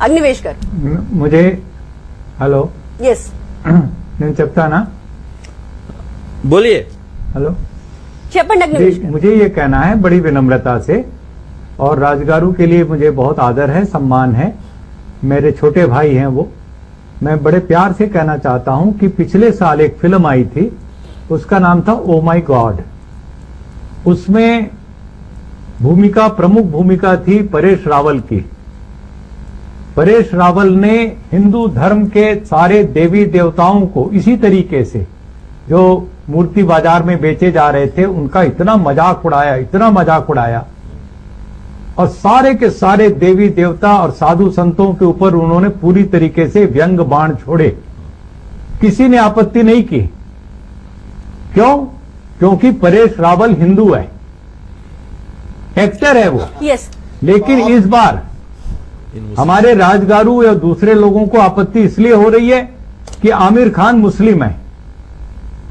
అగ్నివేష్ గారు మ- मुझे हेलो ఎస్ నేను చెప్తానా बोलिए हेलो చెప్పండి అగ్నివేష్ जी, గారు मुझे ये कहना है बड़ी विनम्रता से और राजगारू के लिए मुझे बहुत आदर है सम्मान है मेरे छोटे भाई हैं वो मैं बड़े प्यार से कहना चाहता हूं कि पिछले साल एक फिल्म आई थी उसका नाम था ओ माई गॉड उसमें भूमिका प्रमुख भूमिका थी परेश रावल की परेश रावल ने हिंदू धर्म के सारे देवी देवताओं को इसी तरीके से जो मूर्ति बाज़ार में बेचे जा रहे थे उनका इतना मज़ाक उड़ाया इतना मज़ाक उड़ाया। और सारे के सारे देवी देवता और साधु संतों के ऊपर उन्होंने पूरी तरीके से व्यंग बाण छोड़े। किसी ने आपत्ति नहीं की। क्यों? क्योंकि परेश रावल हिंदू है। एक्टर है वो। ఎస్ लेकिन इस बार हमारे राजगारू या दूसरे लोगों को आपत्ति इसलिए हो रही है कि आमिर खान मुस्लिम है।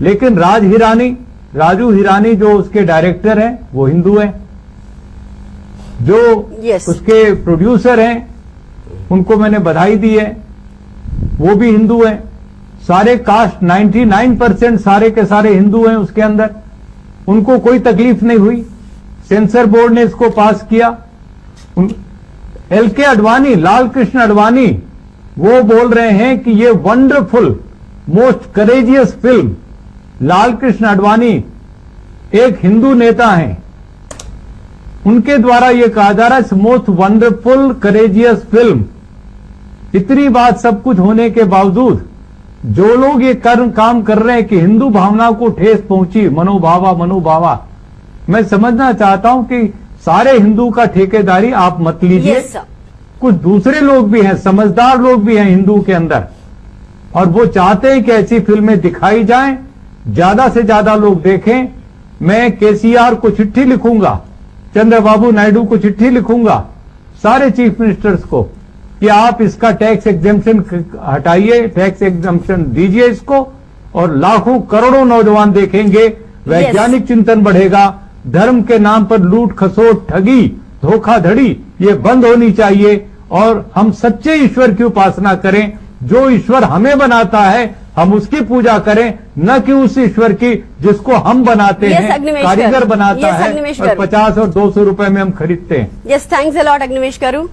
लेकिन राज हिरानी राजू हिरानी जो उसके डायरेक्टर हैं वो हिंदू हैं। जो Yes. उसके प्रोड्यूसर हैं उनको मैंने बधाई दी है। वो भी हिंदू हैं। सारे कास्ट 99 परसेंट सारे के सारे हिंदू हैं उसके अंदर। उनको कोई तकलीफ़ नहीं हुई। सेंसर बोर्ड ने इसको पास किया। एल के अडवाणी लाल कृष्ण अडवाणी वो बोल रहे हैं कि ये wonderful most courageous film Lal Krishna Advani एक हिंदू नेता हैं। उनके द्वारा ये कहा जा रहा है मोस्ट वंडरफुल करेजियस फ़िल्म इतनी बात सब कुछ होने के बावजूद, जो लोग ये कर्म, काम कर रहे हैं कि हिंदू भावना को ठेस पहुँची, मनोभावा मनोभावा, मैं समझना चाहता हूँ कि सारे हिंदू का ठेकेदारी आप मत लीजिए। सर कुछ दूसरे लोग भी हैं समझदार लोग भी हैं हिंदू के अंदर। और वो चाहते हैं कि ऐसी फ़िल्में दिखाई जाएँ ज़्यादा से ज़्यादा लोग देखें। मैं केसीआर को चिट्ठी लिखूँगा चंद्रबाबू नायडू को चिट्ठी लिखूँगा सारे चीफ मिनिस्टर्स को कि आप इसका टैक्स एग्जेम्पशन हटाइए टैक्स एग्जेम्पशन दीजिए इसको और लाखों करोड़ों नौजवान देखेंगे वैज्ञानिक yes. चिंतन बढ़ेगा। धर्म के नाम पर लूट खसोट ठगी धोखाधड़ी ये बंद होनी चाहिए। और हम सच्चे ईश्वर की उपासना करें। जो ईश्वर हमें बनाता है हम उसकी पूजा करें। न कि उस ईश्वर की जिसको हम बनाते हैं कारीगर बनाता है। और पचास और दो सौ रुपये में हम खरीदते हैं। यस थैंक्स अलॉट अग्निवेश करू